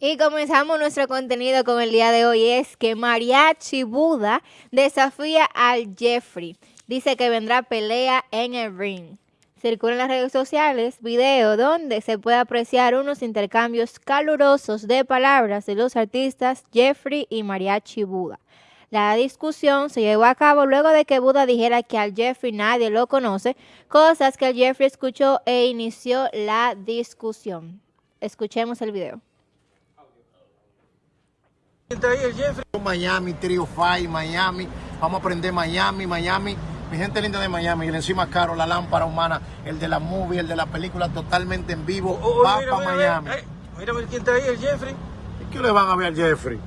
Y comenzamos nuestro contenido con el día de hoy. Es que Mariachi Buda desafía al Jeffrey. Dice que vendrá pelea en el ring. Circula en las redes sociales video donde se puede apreciar unos intercambios calurosos de palabras de los artistas Jeffrey y Mariachi Buda. La discusión se llevó a cabo luego de que Buda dijera que al Jeffrey nadie lo conoce, cosas que el Jeffrey escuchó e inició la discusión. Escuchemos el video. Miami, Trio Five, Miami, vamos a aprender Miami, Miami, mi gente linda de Miami, el encima caro, la lámpara humana, el de la movie, el de la película totalmente en vivo, Oh, oh, va mira, para mira, Miami. mira, mira a ver quién está ahí, el Jeffrey. ¿Y qué le van a ver al Jeffrey?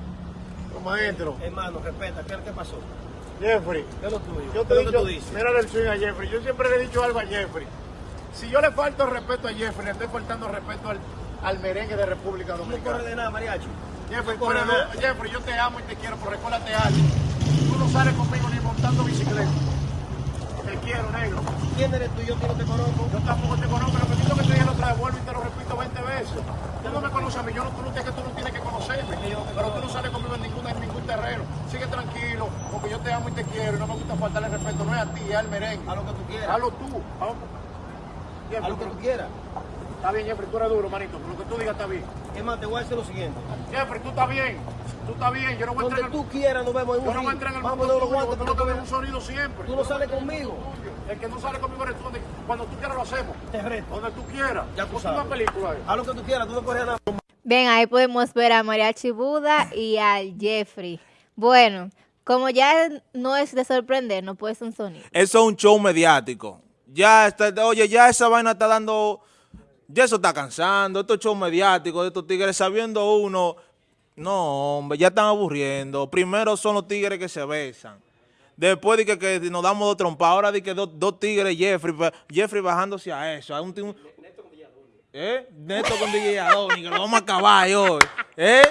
Como maestro, Hermano, respeta, ¿qué, qué pasó? Jeffrey, ¿Qué es lo tuyo? yo ¿Qué te es lo que tú dices? mira el swing a Jeffrey, yo siempre le he dicho algo a Jeffrey. Si yo le falto respeto a Jeffrey, le estoy faltando respeto al, al merengue de República Tú no corres Dominicana. de nada, mariachi. Jeffrey, no. Jeffrey, yo te amo y te quiero, pero recuérdate algo. Tú no sales conmigo ni montando bicicleta. Te quiero, negro. ¿Quién eres tú? Yo no te conozco. Yo tampoco te conozco, lo que digo que te dije la otra vuelvo y te lo repito 20 veces. Tú no me conoces a mí, yo no, tú no que tú no tienes que conocerme, pero tú no sales conmigo en ningún, en ningún terreno. Sigue tranquilo, porque yo te amo y te quiero y no me gusta faltarle respeto, no es a ti, es al merengue. A lo que tú quieras. Hazlo tú. A lo que tú quieras. Está bien, Jeffrey, tú eres duro, manito, pero lo que tú digas está bien. Es más, te voy a decir lo siguiente. Jeffrey, tú estás bien, tú estás bien, yo no voy a Donde entrar en tú quieras nos vemos en yo no voy a entrar en el Vamos mundo de los tuyo, guantes tú no que ves un sonido siempre. Tú no sales conmigo. El que no sale conmigo eres tú, cuando tú quieras lo hacemos. Te reto. Donde tú quieras. Ya tú sabes. una película ahí. Haz lo que tú quieras, tú no corres nada. Bien, ahí podemos ver a Mariachi Buda y al Jeffrey. Bueno, como ya no es de sorprender, no puede ser un sonido. Eso es un show mediático. Ya está, oye, ya esa vaina está dando, ya eso está cansando, estos shows mediáticos de estos tigres sabiendo uno, no hombre, ya están aburriendo. Primero son los tigres que se besan. Después de que, que nos damos dos trompas, ahora de que dos, tigres Jeffrey, Jeffrey bajándose a eso. A un, ti- un- ¿Eh? Neto con DJ Adoni, que lo vamos a acabar hoy. ¿Eh?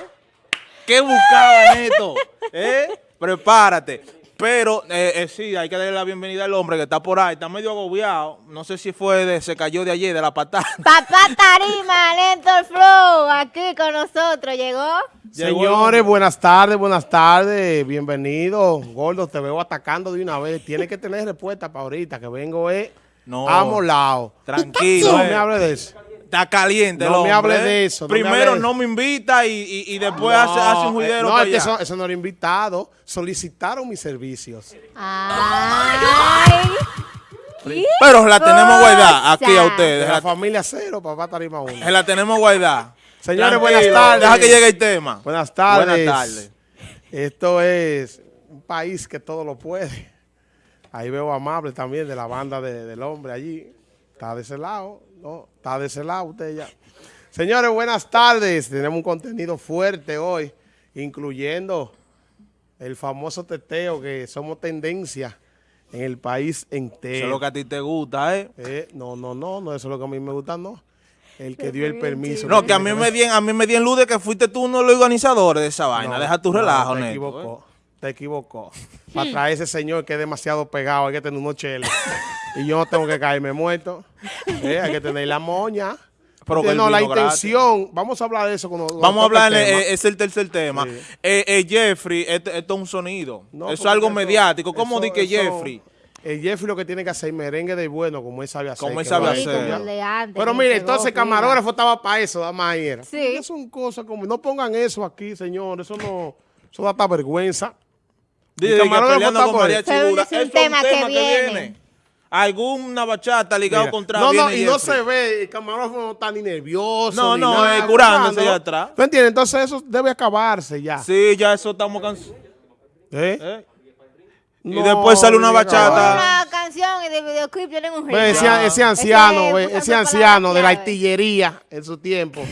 ¿Qué buscaba Neto? ¿Eh? Prepárate. Pero eh, eh, sí, hay que darle la bienvenida al hombre que está por ahí, está medio agobiado. No sé si fue de, se cayó de ayer, de la patada. Papá Tarima, Lento Flow, aquí con nosotros, ¿llegó? Señores, buenas tardes, buenas tardes, bienvenidos. Gordo, te veo atacando de una vez. Tienes que tener respuesta para ahorita, que vengo eh, No. amolado. Tranquilo. No eh. me hable de eso. Está caliente No me hombre, hable de eh. eso, no me Primero no me invita y, y- y después hace, hace un eh, juidero No, para es que allá. eso, eso no era invitado. Solicitaron mis servicios. Ay. Pero la tenemos guardada aquí a ustedes. De la La, familia cero, papá Tarima uno. la tenemos guardada. Señores, buenas tardes. Deja que llegue el tema. Buenas tardes. Buenas tardes. Esto es un país que todo lo puede. Ahí veo a Amable también de la banda de- del hombre allí. Está de ese lado, ¿no? Está de ese lado usted ya. Señores, buenas tardes. Tenemos un contenido fuerte hoy, incluyendo el famoso teteo que somos tendencia en el país Eso es entero. lo que a ti te gusta, ¿eh? Eh, no, no, no, no, eso es lo que a mí me gusta, no. El que dio el permiso. No, que a mí me dieron, a mí me dieron luz de que fuiste tú uno de los organizadores de esa vaina. No, Deja tu no, relajo, Te Neto, equivocó. ¿eh? Te equivocó. Para traer ese señor que es demasiado pegado, hay que tener unos cheles. y yo no tengo que caerme muerto. Eh, hay que tener la moña. Pero que no, la gratis. intención, vamos a hablar de eso cuando cuando Vamos a el hablar, eh, es el tercer tema. Sí. Eh, eh, Jeffrey, esto, esto es un sonido. No, eso es algo eso- mediático. ¿Cómo di que Jeffrey? El Jeffrey lo que tiene que hacer merengue de bueno, como él sabe hacer. Como él sabe hacer. Pero mire, entonces el camarógrafo estaba para eso, dama ahí era. Sí. Esas son cosas como, no pongan eso aquí, señor, eso no, eso da hasta vergüenza. Dice que peleando con. María Chibura. es un tema que viene. Alguna bachata ligado Mira, contra No, no, viene y no se ve, el camarógrafo no está ni nervioso. No, ni no, nada, eh, curándose allá atrás. ¿Tú entiendes? Entonces eso debe acabarse ya. Sí, ya eso estamos cansados. ¿Eh? ¿eh? Y después sale una bachata. Canción y de videoclip tienen un ese, anciano, Ese anciano de la artillería en su tiempo,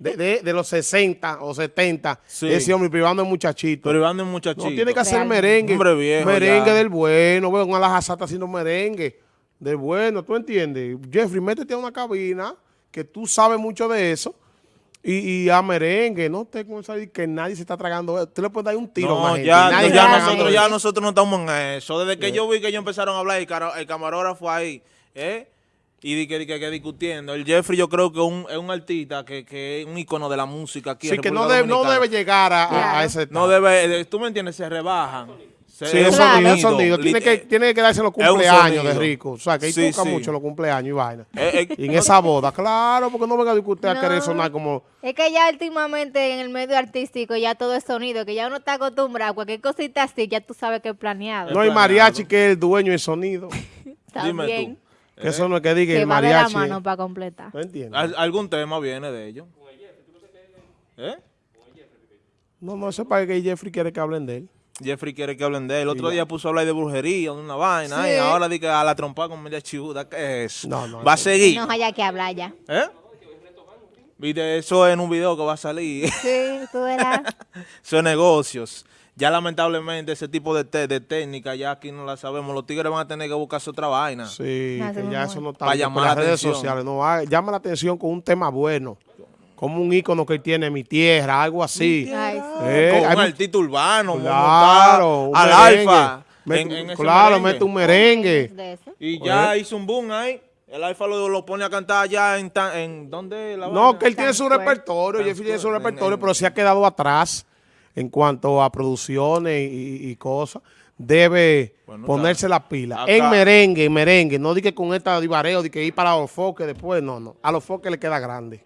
de, de- de los 60 o 70, Sí. ese hombre privando de muchachito. Es un muchachito. No tiene que hacer Realmente. merengue. Hombre viejo merengue ya. del bueno. Ve, una está haciendo merengue. Del bueno, ¿tú entiendes? Jeffrey, métete a una cabina que tú sabes mucho de eso. Y, y a merengue, no te con que nadie se está tragando. eso. Tú le puedes dar un tiro No, gente, ya, nadie ya nosotros, ya nosotros no estamos en eso. Desde que yo vi que ellos empezaron a hablar, el, cara- el camarógrafo ahí, ¿eh? y di que, di que, que discutiendo. El Jeffrey yo creo que un- es un artista que, que es un icono de la música aquí en Sí, que no, debe- no debe llegar a, a- a ese No debe, eh, tú me entiendes, se rebajan. Sí, es Claro. sonido, sonido. Tiene que, tiene que darse en los cumpleaños de rico. O sea, que ahí Sí, toca sí. mucho los cumpleaños y vaina. eh, eh, Y en esa boda, claro, porque no venga a discutir a No. querer sonar como... Es que ya últimamente en el medio artístico ya todo es sonido, que ya uno está acostumbrado a cualquier cosita así, ya tú sabes que es planeado. No hay mariachi que es el dueño del sonido. dime También. tú. Que eso no es que diga Que el va de la mariachi. mano para completar. ¿No entiendes? Al- algún tema viene de ellos. ¿Eh? No, no, eso es para que Jeffrey quiere que hablen de él. Jeffrey quiere que hablen de él. El otro día puso a hablar de brujería, de una vaina. Sí. Y ahora di que a la trompa con media chivuda. ¿Qué es? No, no, Va a eso- seguir. No haya que hablar ya. ¿Eh? Viste, eso en un video que va a salir. Sí, tú verás. Son negocios. Ya lamentablemente ese tipo de, te- de técnica ya aquí no la sabemos. Los tigres van a tener que buscarse otra vaina. Sí, que ya eso no está Para llamar las la redes atención. sociales. No, ah, llama la atención con un tema bueno. Como un ícono que él tiene, mi tierra, algo así. Eh, Con hay un artista urbano. Claro, un al alfa. En- en claro, merengue. mete un merengue. Y ya hizo un boom ahí. El alfa lo, lo pone a cantar allá en... tan- en ¿Dónde? La No, que él tiene su repertorio, Tan Jeffrey tiene su repertorio, en- pero se ha quedado atrás en cuanto a producciones y, y cosas. Debe Bueno, ponerse la pila. acá- En merengue, en merengue. No di que con esta divareo, de que ir para los foques después. No, no. A los foques le queda grande.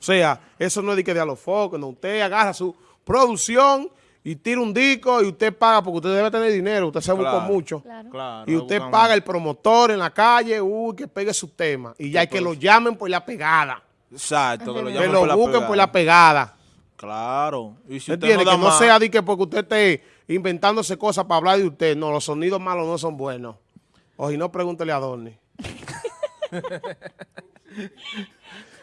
O sea, eso no es de que de a los foques. No, usted agarra su producción y tira un disco y usted paga porque usted debe tener dinero. Usted se busca Claro. mucho. Claro. Claro, Y usted paga el promotor en la calle, uy, que pegue su tema. Y ya hay que lo llamen por la pegada. Exacto, que lo Que llaman lo la busquen pegada. por la pegada. Claro. Y si usted no da que no más- sea de que porque usted esté inventándose cosas para hablar de usted. No, los sonidos malos no son buenos. O si no, pregúntele a Dorni.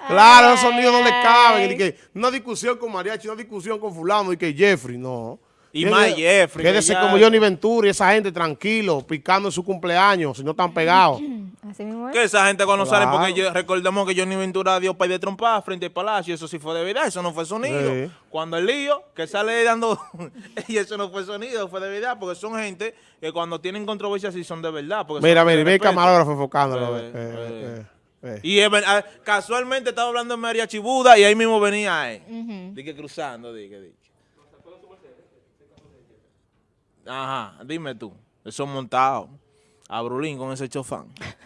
claro, los sonidos no le caben. Y que una discusión con Mariachi, una discusión con fulano y que Jeffrey, no. Y Quédese- más Jeffrey, que Quédese ya- como Johnny Ventura y esa gente tranquilo, picando en su cumpleaños, si no están pegados. Así mismo es. Que esa gente cuando sale, porque yo- recordemos que Johnny Ventura dio pay de trompa frente al palacio, eso sí fue de verdad, eso no fue sonido. Sí. Cuando el lío, que sale dando, y eso no fue sonido, fue de verdad, porque son gente que cuando tienen controversia sí son de verdad. porque Mira, mira, ve el camarógrafo enfocándolo. Eh, eh, eh, eh. Y ah, casualmente estaba hablando de María Chibuda y ahí mismo venía él. Ujú. Dije cruzando, dije, dije. Ajá, dime tú, eso montado. A Brulín con ese chofán.